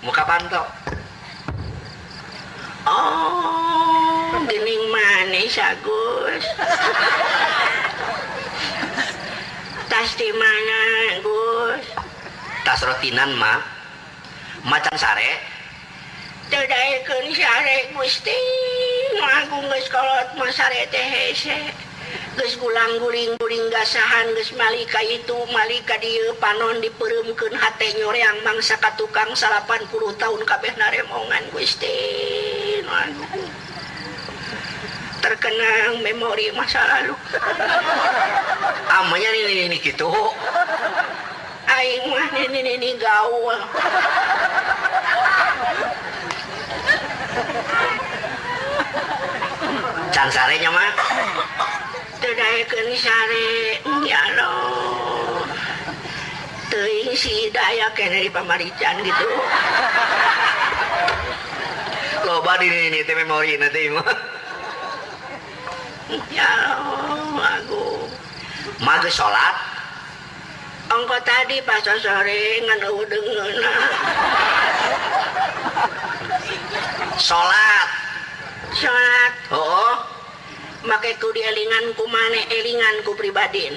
Muka panto oh gening manis Agus. Tas di mana Gus tas rotinan mak macan sare. Tadaikeun sare Gusti nu agung geus kolot mah sare teh hese geus gulang-guling-guling gasahan geus malika itu malika dieu panon dipeureumkeun hate nyoreang mangsa ka tukang 80 tahun kabeh naremongan Gusti. Nu agung terkenang memori masa lalu. Amanya ini ini gitu aing mah ini ini gaul can sarenya mah tedayekeun sare ya Allah teuing si daya kene di pamarican gitu. Loba di ini teh memori nanti mah ya Allah aku mage salat Ongko tadi pas sore ngan udengeuna salat salat oh make ku dielingan ku mane elingan ku pribadi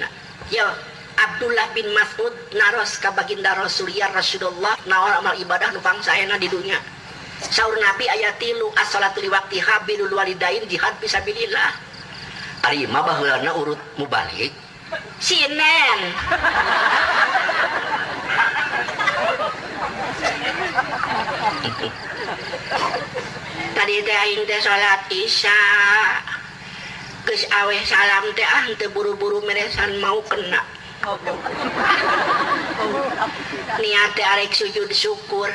yo Abdullah bin Mas'ud naros ka baginda Rasulullah Rasulullah naon amal ibadah nu pangsaena di dunia. Saur nabi ayat tilu as-salatu li waqtiha bilul walidain jihad fisabilillah ari mah baheulana urut mubalik sinen. Tadi teh aing teh salat isya geus aweh salam teh ah teu buru-buru meresan mau kena. Niat teh arek sujud syukur.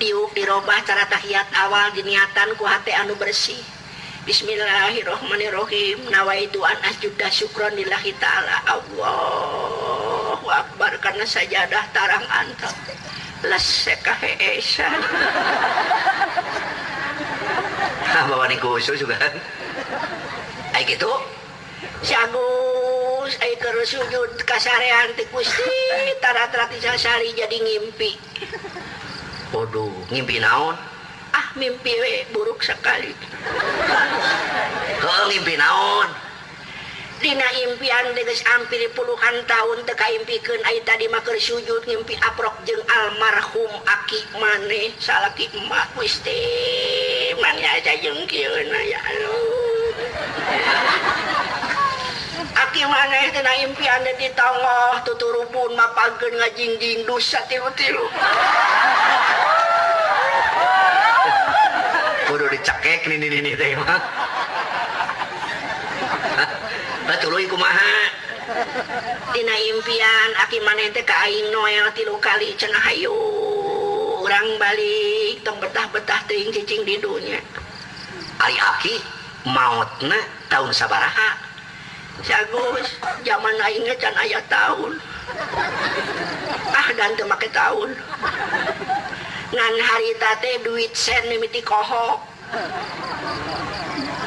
Diuk dirobah cara tahiyat awal diniatan ku hati anu bersih. Bismillahirrahmanirrahim nawaitu an asjuda syukron lillahi ta'ala. Allahu Akbar karena sajadah tarang antap leseka heesan ah bawa ni khusus juga ay gitu? Si Agus ay keur sujud kasarean ti Gusti tarat-tarat sari jadi ngimpi. Waduh ngimpi naon? Ah mimpi we buruk sekali. Heeh ngimpi naon Dina impian deges hampir puluhan tahun teka impikan Ay tadi maker sujud ngimpi aprok jeng almarhum aki maneh salah kimak wiste mana aja jeng kieu ya Aki maneh tina impian di tongoh tuturu pun mapageun ngajingjing dosa tilu-tilu. Kudu dicekek nini-nini teh mah. Batlumahadina impian aki manente aing Noel tilu kali cenah hayu. Urang balik tong betah-betah teuing cicing di dunya Ari aki mautna tahun sabaraha. Jagus zaman aingnya can aya tahun ah dan teu make tahun ngan harita teh duit sen mimiti kohok.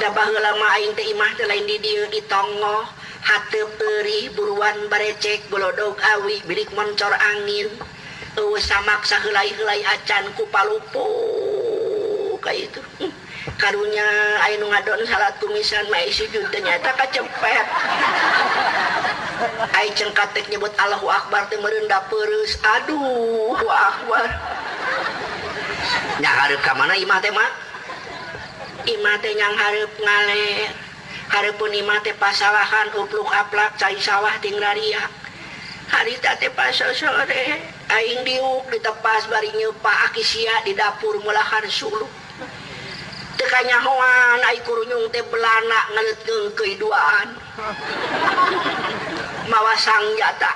Da baheula mah aing teh imah lain di di tongo hateup perih buruan barecek bolodog awi bilik moncor angin. Eueuh samak saheulai-heulai acan ku palupo kayak itu Hmm. karunya nu ngadon salat kumisan mah sujud ternyata kacepet aing cengkatek nyebut Allahu Akbar teh meureun da peureus aduh akbar. Nya hareup ka mana imah teh mah Imate yang hareup ngale harepun imate pasawahan upluk aplak cai sawah ting lariak. Harita teh paso sore aing diuk ditepas bari nyeupa akisia di dapur mulahan sulu. Tekanya hoan ai kurunyung teh belana ngeleutkeung keiduaan. Mawa sangjata.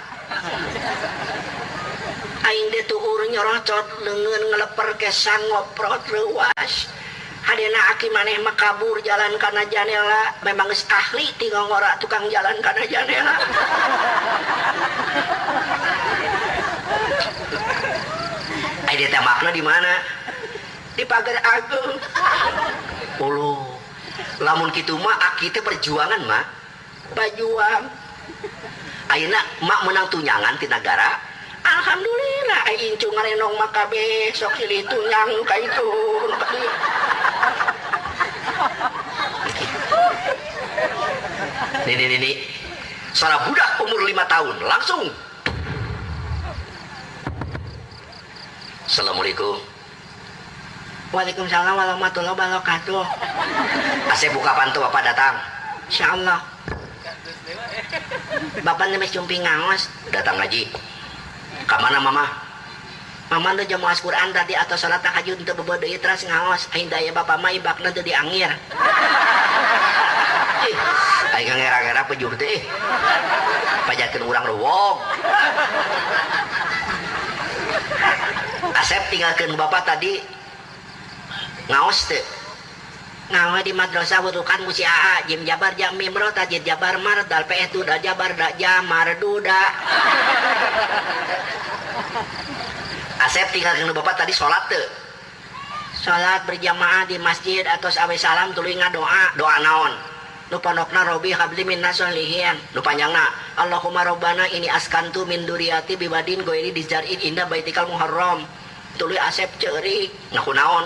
Aing deh tuhur nyorocot lengan ngeleper kesang ngoprot ruas. Hadena aki maneh mah kabur jalan kana janela memang ahli tinggal ngora tukang jalan kana janela dia teh makna di mana? Di pagar agung. Ulu. Lamun kitu mah aki teh perjuangan mah. Bajuang. Ayeuna mak menang tunyangan ti negara. Alhamdulillah aing cu ngarenong mah kabeh sok silih tunyang ka itu. Nih nih nih. Seorang budak umur lima tahun langsung. Assalamualaikum. Waalaikumsalam warahmatullahi wabarakatuh. Asep buka pantu bapak datang. Insya Allah. Bapak nemes cumpi ngangos. Datang ngaji. Kamana mama? Mama nu jamu as Quran tadi atau salat tahajud untuk bebodo teras ngangos. Aing daya bapak mah ibakna teu diangir. Aing ngera-ngera pejuh teh. Pajakeun urang ruwog. Asep tinggalkan bapak tadi. Ngaos teh. Ngawe di madrasah wutukan musi aa jim jabar jam mimro tajid jabar mar dal pe tu da jabar da jamar duda Asep tinggalkan bapak tadi sholat teh. Sholat berjamaah di masjid atau awe salam tuluy doa doa naon nu pondokna robi habli min nasolihin nu Allahumma robbana ini askantu min duriyati bibadin goiri dijar'in indah baitikal muharram. Tuluy asep ceurik ngaku naon?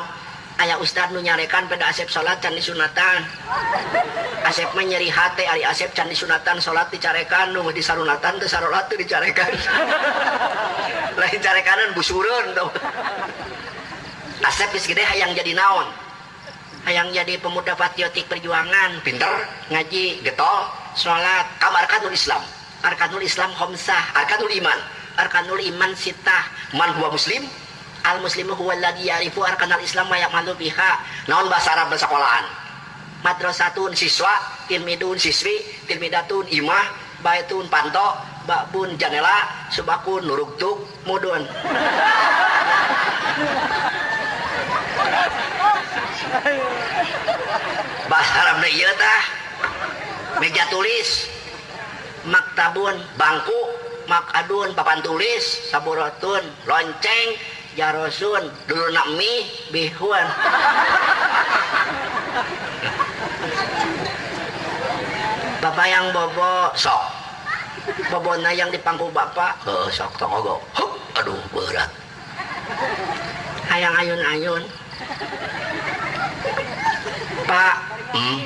Aya ustad nu nyarekan pada asep salat can disunatan. Asep mah nyeri hate ari asep can disunatan salat dicarekan. Nu di sarunatan teu sarolat teu dicarekan. Lain carekanan busureun tuh asep geus hayang jadi naon hayang jadi pemuda patriotik perjuangan. Pinter ngaji. getol. Sholat. Kamar arkanul islam. Arkanul islam khomsah. Arkanul iman. Arkanul iman sitah man huwa muslim. Al muslimu huwa alladhi ya'rifu arkanal islam wa ya'malu biha. Naon bahasa Arab sekolahan madrasatun siswa tilmidun siswi tilmidatun imah baitun panto babun janela subakun nuruktuk mudun bahasa Arab ieu tah. Meja tulis. Maktabun bangku. Makadun papan tulis. Saburotun lonceng. Jarosun dulu nak mie bihun. Bapak yang bobo sok. Bobona yang di pangku bapak. Oh, sok tokogo Hup, aduh berat. Hayang ayun-ayun pak. Hmm.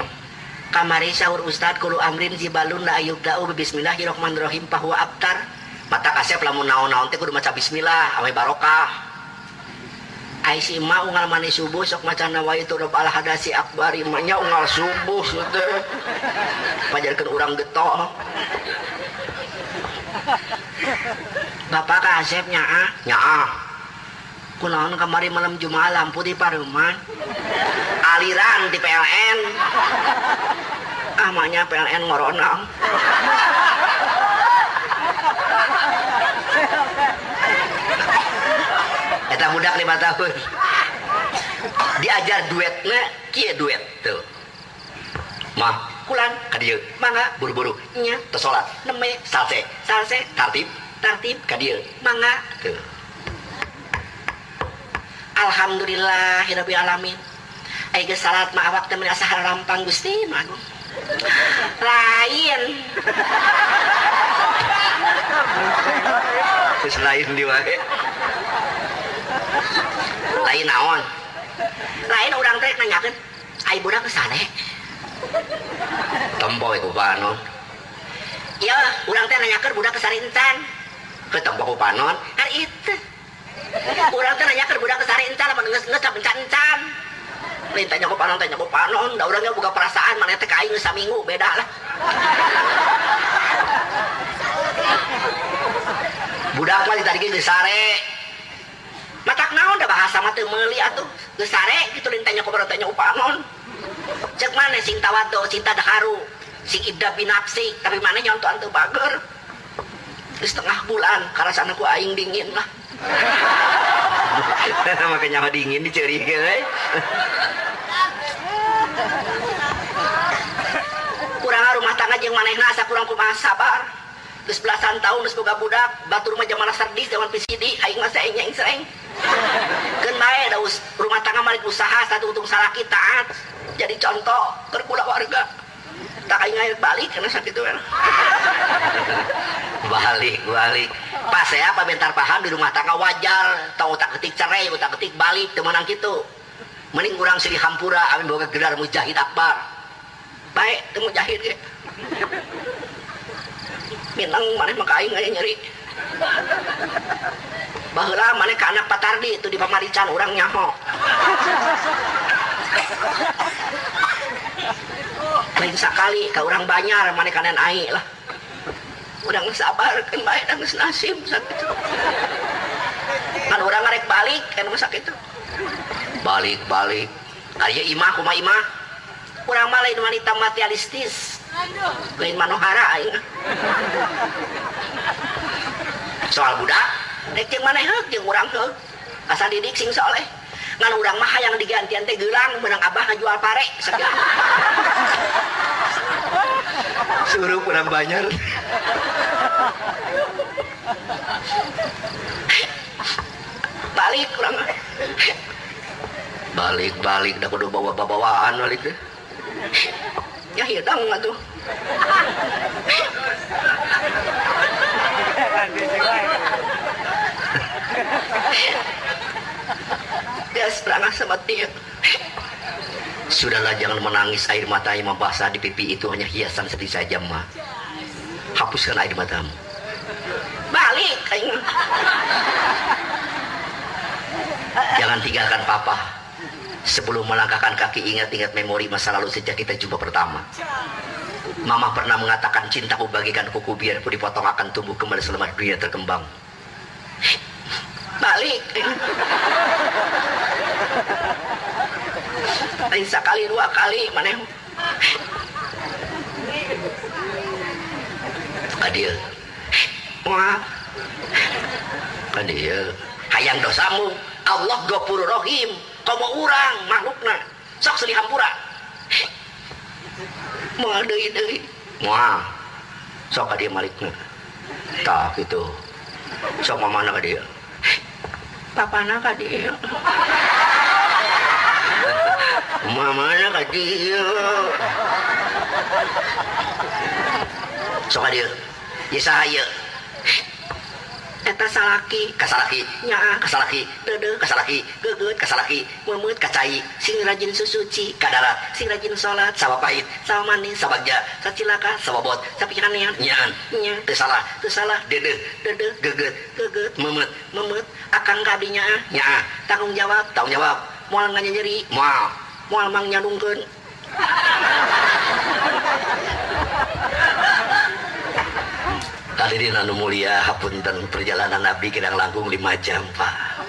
kamari sahur ustad kulu amrin zibalun la ayub da'u bismillahirrahmanirrahim bahwa abtar. Mata kasep lamun naon-naon teh kudu maca bismillah ame barokah. Ai si ma unggal mani subuh sok maca nawa itu rob al hadasi akbar imanya unggal subuh teh. Pajarkeun urang getok Bapak ka Asep nyaa nyaa kunaon kamari malam Jumat lampu di Paruman aliran di PLN ah maknya PLN ngoronang Eta budak lima tahun. Diajar duetnya kia duet tuh. Mah kulan kadieu mangga. Buru-buru. Nya. Teu salat neme. Salse. Salse. Tartib. Tartib. Kadieu mangga. Tuh Alhamdulillahirabbil alamin. Ayo salat ma awak teh asa rampang Gusti mah lain. Terus lain di wae. Lain naon? Lain orang teh nanyakeun ai budak kesane tomboy ku panon. Iya orang teh nanyakeun budak kesarintan ke tomboy ku panon. Hari itu orang teh nanyakeun budak kesarintan lamun geus geus encan-encan. Lain tanya ku panon tanya ku panon. Da urangnya buka perasaan mana teh kain saminggu beda lah. Budak mah ditadi geus sare. Matak naon da bahasa mah teu meuli atuh. Geus sare kitu lintanya ku tanya upanon cek mana sing tawado cinta daharu sing idda binafsi tapi mana nyontoan teu bager. Geus setengah bulan karasana ku aing dingin lah makanya mah dingin diceri euy kurang rumah tangga jeung manehna asa kurang kumaha sabar. Geus belasan tahun geus boga budak batur mah jamana sardis zaman PCD aing mah saeng nyaing saeng keun rumah tangga malik usaha satu untung salaki taat jadi contoh keur warga. Tak aing balik karena sakit kan balik balik pas saya apa bentar paham di rumah tangga wajar. Tahu tak ketik cerai tak ketik balik temenan gitu. Mending kurang sedih hampura amin boga gelar mujahid akbar. Baik temu mujahid ya minang mana maka aing aya nyeri. Baheula mana ke anak patardi itu di pamarican orang nyaho. Lain sekali ke orang banyar mana kanan aing lah udah sabar kan baik dan nasib sakit. Kan orang ngarek balik kan sakit itu balik balik. Ayo imah kuma imah. Kurang malah ini wanita materialistis. Lain manohara aing. Soal budak rek jeung maneh heuk jeung urang heuk asal didik sing soleh. Ngan urang mah yang digantian teh gelang menang abah ngajual pare sakit suruh kurang banyak balik kurang. Balik balik dah kudu bawa bawaan balik deh. Ya hidang tuh. Dia serangah sama dia sudahlah jangan menangis air mata yang membasah di pipi itu. Hanya hiasan sedih saja ma. Hapuskan air matamu. Balik jangan tinggalkan papa. Sebelum melangkahkan kaki ingat-ingat memori masa lalu sejak kita jumpa pertama. Mama pernah mengatakan cintaku bagikan kuku biarpun dipotong akan tumbuh kembali selama dunia terkembang. Balik lain sekali dua kali mana adil. Wah. Adil. Hayang dosamu. Allah gopur rohim. Kamu orang makhlukna. Sok sedih hampura. Moal deui deui. Moal sok ka dia malikna. Tah gitu. Sok mamana ka dia papana ka mamana ka dia sok dia? Ya saya. Eta salaki. Kasalaki. Nya kasalaki. Dede. Kasalaki. Geget kasalaki. Memet kacai. Sing rajin susuci. Kadarat sing rajin salat sawa pahit. Sawa manis. Sabagja sacilaka sababot sapikanean nyaan nya. Teu salah. Teu salah. Dede. Dede. Geget. Geget. Memet. Memet. Akan kadinya nya tanggung jawab. Tanggung jawab. Moal nganyeri moal moal mang nyadungkeun Hadirin anu mulia hapunten perjalanan Nabi kidang langkung 5 jam Pak.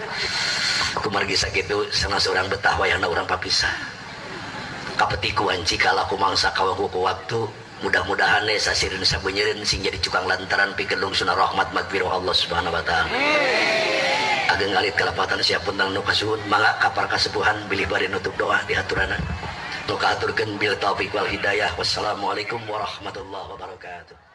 Kumargi sakitu sana seorang betah wayangna orang papisah kapetikuan jika laku mangsa kawaku ku waktu mudah-mudahan sasirin sabenyerin sing jadi cukang lantaran pikelung sunah rahmat magfirah Allah subhanahu wa ta'ala. Ageng ngalit kelapatan siapun tang nukasuhun mangga kapar kasepuhan bilih bari nutup doa di aturana nuka aturkan bil taufiq wal hidayah. Wassalamualaikum warahmatullahi wabarakatuh